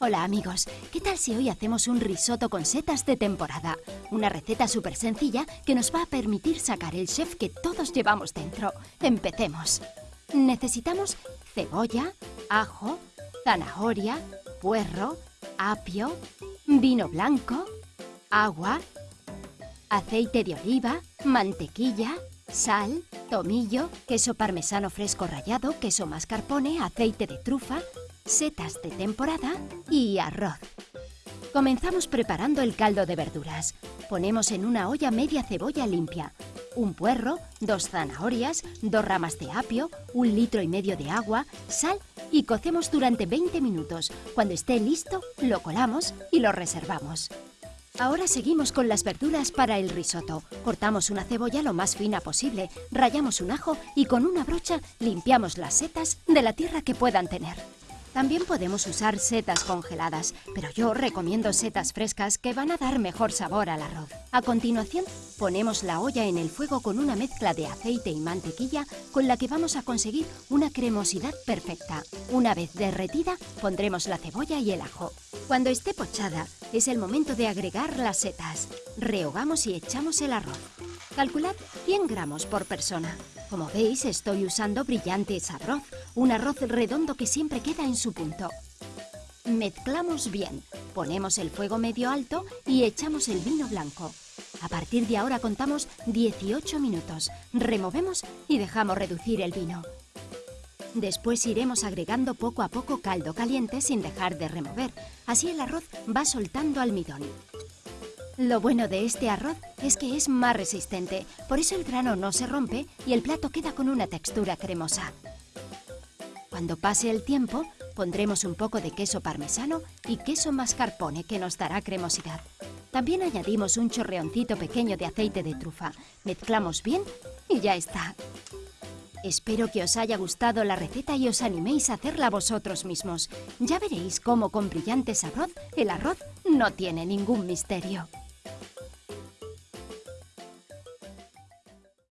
Hola amigos, ¿qué tal si hoy hacemos un risotto con setas de temporada? Una receta súper sencilla que nos va a permitir sacar el chef que todos llevamos dentro. Empecemos. Necesitamos cebolla, ajo, zanahoria, puerro, apio, vino blanco, agua, aceite de oliva, mantequilla, sal, tomillo, queso parmesano fresco rallado, queso mascarpone, aceite de trufa, setas de temporada y arroz. Comenzamos preparando el caldo de verduras. Ponemos en una olla media cebolla limpia, un puerro, dos zanahorias, dos ramas de apio, un litro y medio de agua, sal y cocemos durante 20 minutos. Cuando esté listo, lo colamos y lo reservamos. Ahora seguimos con las verduras para el risotto. Cortamos una cebolla lo más fina posible, rayamos un ajo y con una brocha limpiamos las setas de la tierra que puedan tener. También podemos usar setas congeladas, pero yo recomiendo setas frescas que van a dar mejor sabor al arroz. A continuación, ponemos la olla en el fuego con una mezcla de aceite y mantequilla con la que vamos a conseguir una cremosidad perfecta. Una vez derretida, pondremos la cebolla y el ajo. Cuando esté pochada, es el momento de agregar las setas. Rehogamos y echamos el arroz. Calculad 100 gramos por persona. Como veis, estoy usando brillantes arroz, un arroz redondo que siempre queda en su punto. Mezclamos bien, ponemos el fuego medio alto y echamos el vino blanco. A partir de ahora contamos 18 minutos, removemos y dejamos reducir el vino. Después iremos agregando poco a poco caldo caliente sin dejar de remover, así el arroz va soltando almidón. Lo bueno de este arroz es que es más resistente, por eso el grano no se rompe y el plato queda con una textura cremosa. Cuando pase el tiempo, pondremos un poco de queso parmesano y queso mascarpone que nos dará cremosidad. También añadimos un chorreoncito pequeño de aceite de trufa. Mezclamos bien y ya está. Espero que os haya gustado la receta y os animéis a hacerla vosotros mismos. Ya veréis cómo con brillantes arroz el arroz no tiene ningún misterio.